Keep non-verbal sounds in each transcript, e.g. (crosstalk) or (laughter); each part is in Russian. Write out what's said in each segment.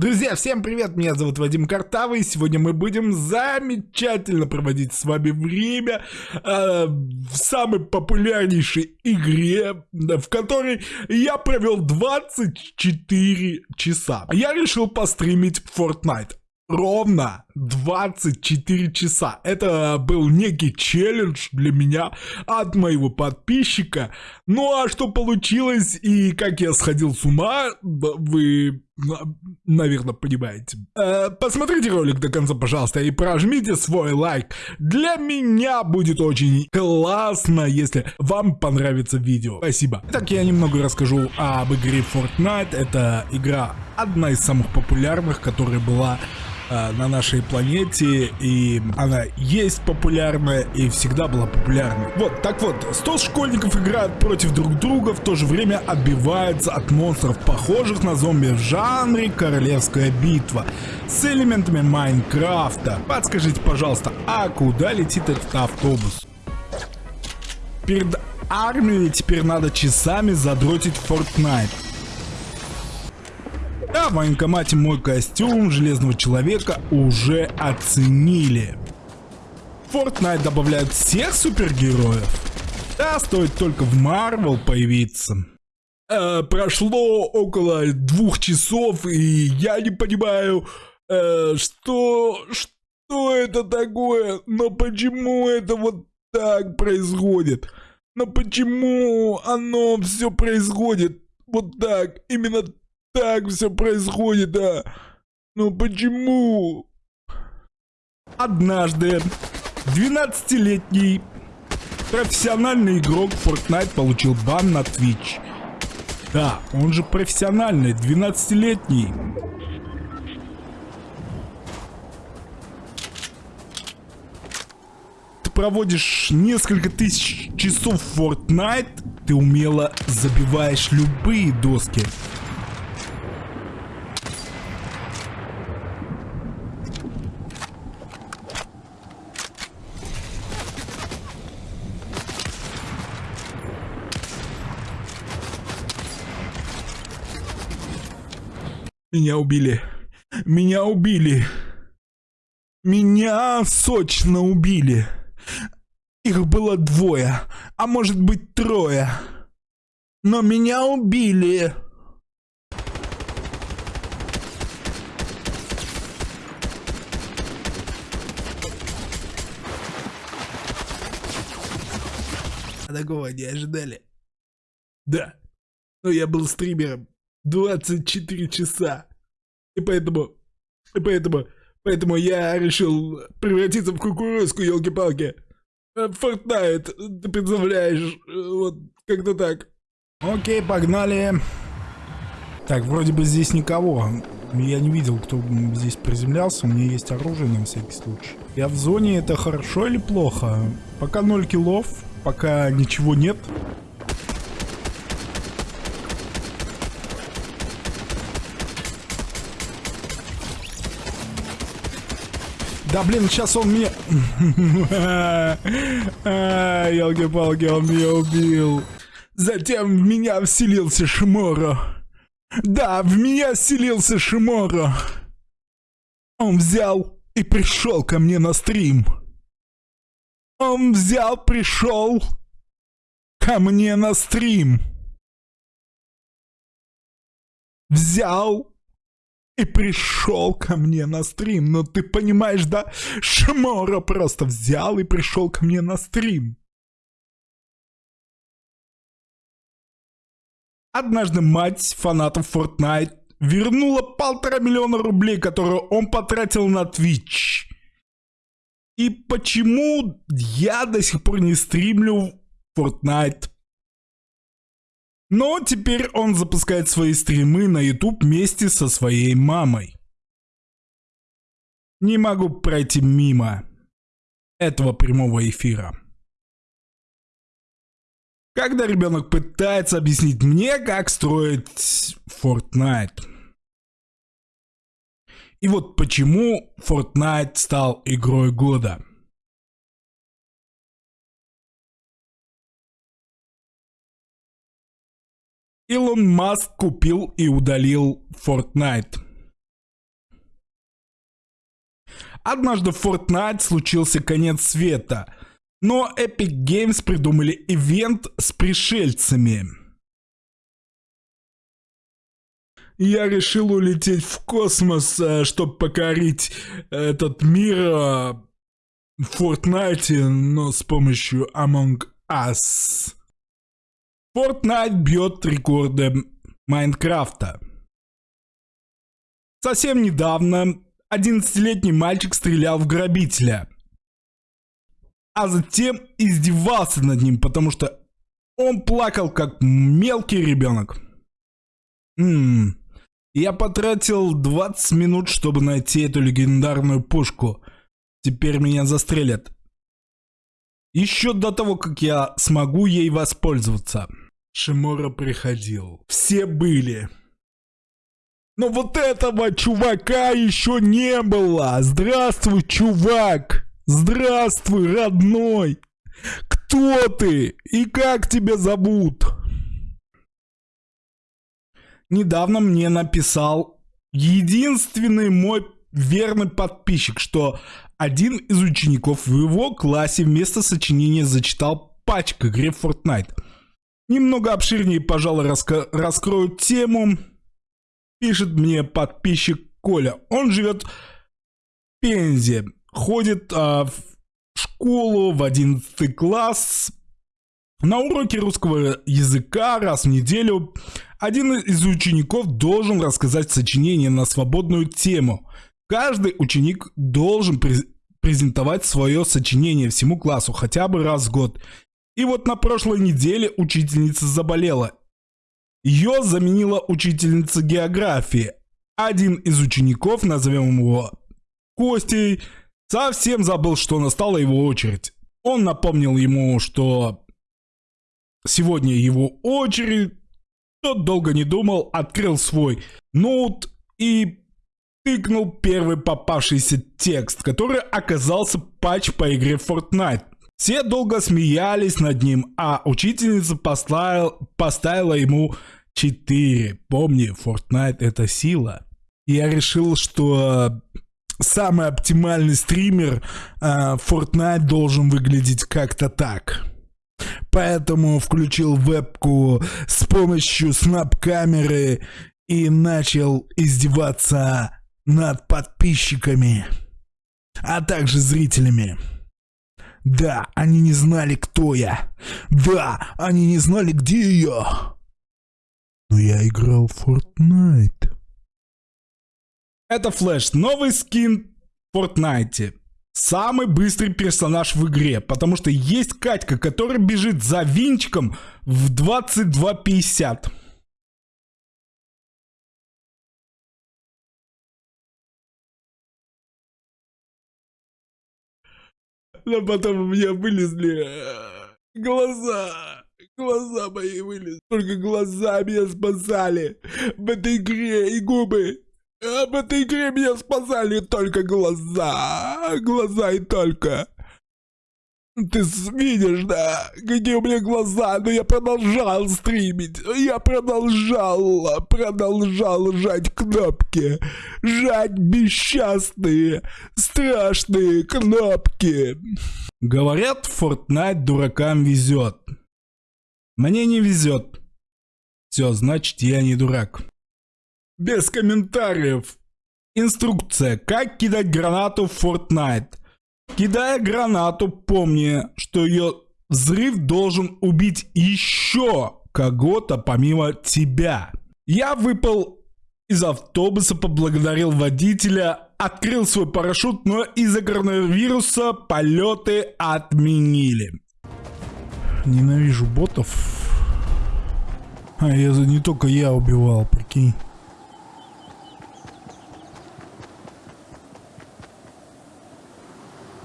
Друзья, всем привет, меня зовут Вадим Картавый, сегодня мы будем замечательно проводить с вами время э, в самой популярнейшей игре, в которой я провел 24 часа. Я решил постримить Fortnite ровно 24 часа. Это был некий челлендж для меня от моего подписчика. Ну а что получилось и как я сходил с ума, вы, наверное, понимаете. Э, посмотрите ролик до конца, пожалуйста, и прожмите свой лайк. Для меня будет очень классно, если вам понравится видео. Спасибо. Так я немного расскажу об игре Fortnite. Это игра одна из самых популярных, которая была э, на нашей планете, и она есть популярная и всегда была популярной. Вот, так вот, 100 школьников играют против друг друга, в то же время отбиваются от монстров, похожих на зомби в жанре Королевская битва, с элементами Майнкрафта. Подскажите, пожалуйста, а куда летит этот автобус? Перед армией теперь надо часами задротить Fortnite. Да, в военкомате мой костюм Железного Человека уже оценили. Fortnite добавляет всех супергероев. Да, стоит только в Marvel появиться. Э, прошло около двух часов, и я не понимаю, э, что, что это такое, но почему это вот так происходит? Но почему оно все происходит вот так, именно так все происходит, а? Ну почему? Однажды 12-летний профессиональный игрок Fortnite получил бан на Twitch. Да, он же профессиональный, 12-летний. Ты проводишь несколько тысяч часов в Fortnite, ты умело забиваешь любые доски. Меня убили. Меня убили. Меня сочно убили. Их было двое, а может быть трое. Но меня убили. Такого не ожидали. Да. Но я был стримером. 24 часа. И поэтому, и поэтому, поэтому я решил превратиться в кукурузку, елки-палки. Э, Fortnite, ты представляешь, э, вот как-то так. Окей, погнали. Так, вроде бы здесь никого. Я не видел, кто здесь приземлялся. У меня есть оружие на всякий случай. Я в зоне, это хорошо или плохо? Пока 0 киллов, пока ничего нет. Да блин, сейчас он меня... Елки-палки, он меня убил. Затем в меня вселился Шиморо. Да, в меня вселился Шиморо. Он взял и пришел ко мне на стрим. Он взял, пришел ко мне на стрим. Взял и пришел ко мне на стрим. Ну ты понимаешь, да? Шмора просто взял и пришел ко мне на стрим. Однажды мать фанатов Fortnite вернула полтора миллиона рублей, которые он потратил на Twitch. И почему я до сих пор не стримлю Fortnite? Но теперь он запускает свои стримы на YouTube вместе со своей мамой. Не могу пройти мимо этого прямого эфира. Когда ребенок пытается объяснить мне, как строить Fortnite. И вот почему Fortnite стал игрой года. Илон Маск купил и удалил Fortnite. Однажды в Fortnite случился конец света, но Epic Games придумали ивент с пришельцами. Я решил улететь в космос, э, чтобы покорить этот мир э, в Fortnite, но с помощью Among Us. Fortnite бьет рекорды Майнкрафта. Совсем недавно 11-летний мальчик стрелял в грабителя, а затем издевался над ним, потому что он плакал как мелкий ребенок. Ммм, я потратил 20 минут, чтобы найти эту легендарную пушку. Теперь меня застрелят. Еще до того, как я смогу ей воспользоваться. Шимора приходил. Все были. Но вот этого чувака еще не было. Здравствуй, чувак. Здравствуй, родной. Кто ты и как тебя зовут? недавно мне написал единственный мой верный подписчик, что один из учеников в его классе вместо сочинения зачитал патч к игре Fortnite. Немного обширнее, пожалуй, раска раскрою тему. Пишет мне подписчик Коля. Он живет в Пензе, ходит а, в школу в 11 класс. На уроке русского языка раз в неделю один из учеников должен рассказать сочинение на свободную тему. Каждый ученик должен презентовать свое сочинение всему классу хотя бы раз в год. И вот на прошлой неделе учительница заболела. Ее заменила учительница географии. Один из учеников, назовем его Костей, совсем забыл, что настала его очередь. Он напомнил ему, что сегодня его очередь, тот долго не думал, открыл свой ноут и тыкнул первый попавшийся текст, который оказался патч по игре Fortnite. Все долго смеялись над ним, а учительница поставил, поставила ему 4. Помни, Fortnite это сила. Я решил, что самый оптимальный стример э, Fortnite должен выглядеть как-то так. Поэтому включил вебку с помощью снап-камеры и начал издеваться над подписчиками, а также зрителями. Да, они не знали, кто я. Да, они не знали, где я. Но я играл в Fortnite. Это Флэш, новый скин в Fortnite самый быстрый персонаж в игре, потому что есть Катька, которая бежит за винчиком в 22.50. Но потом у меня вылезли э, глаза. Глаза мои вылезли. Только глаза меня спасали в этой игре и губы. Об этой игре меня спасали только глаза. Глаза и только. Ты видишь, да, какие у меня глаза, но я продолжал стримить, я продолжал, продолжал жать кнопки, жать бесчастные, страшные кнопки. Говорят, Fortnite дуракам везет. Мне не везет. Все, значит, я не дурак. Без комментариев. Инструкция. Как кидать гранату в Fortnite. Кидая гранату, помни, что ее взрыв должен убить еще кого-то помимо тебя. Я выпал из автобуса, поблагодарил водителя, открыл свой парашют, но из-за коронавируса полеты отменили. Ненавижу ботов. А я не только я убивал, прикинь.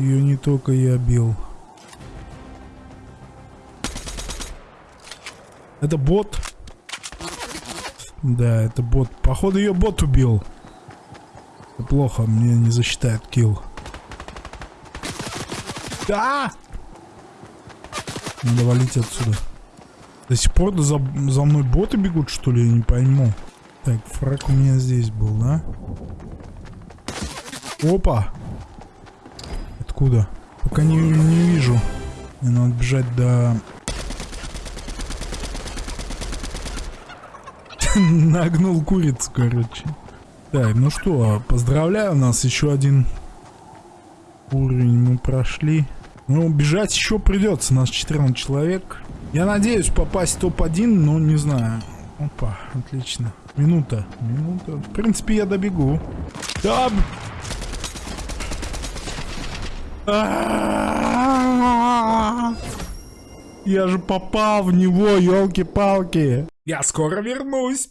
Ее не только я бил. Это бот? Да, это бот. Походу ее бот убил. Это плохо, мне не засчитает килл. Да! Надо валить отсюда. До сих пор за, за мной боты бегут, что ли? Я не пойму. Так, фраг у меня здесь был, да? Опа! Откуда? Пока не, не вижу. Мне надо бежать до... (laughs) Нагнул курицу, короче. Так, ну что, поздравляю, у нас еще один уровень мы прошли. Ну, бежать еще придется, нас 14 человек. Я надеюсь попасть в топ-1, но не знаю. Опа, отлично. Минута, минута. В принципе, я добегу. Да, я же попал в него, елки-палки. Я скоро вернусь.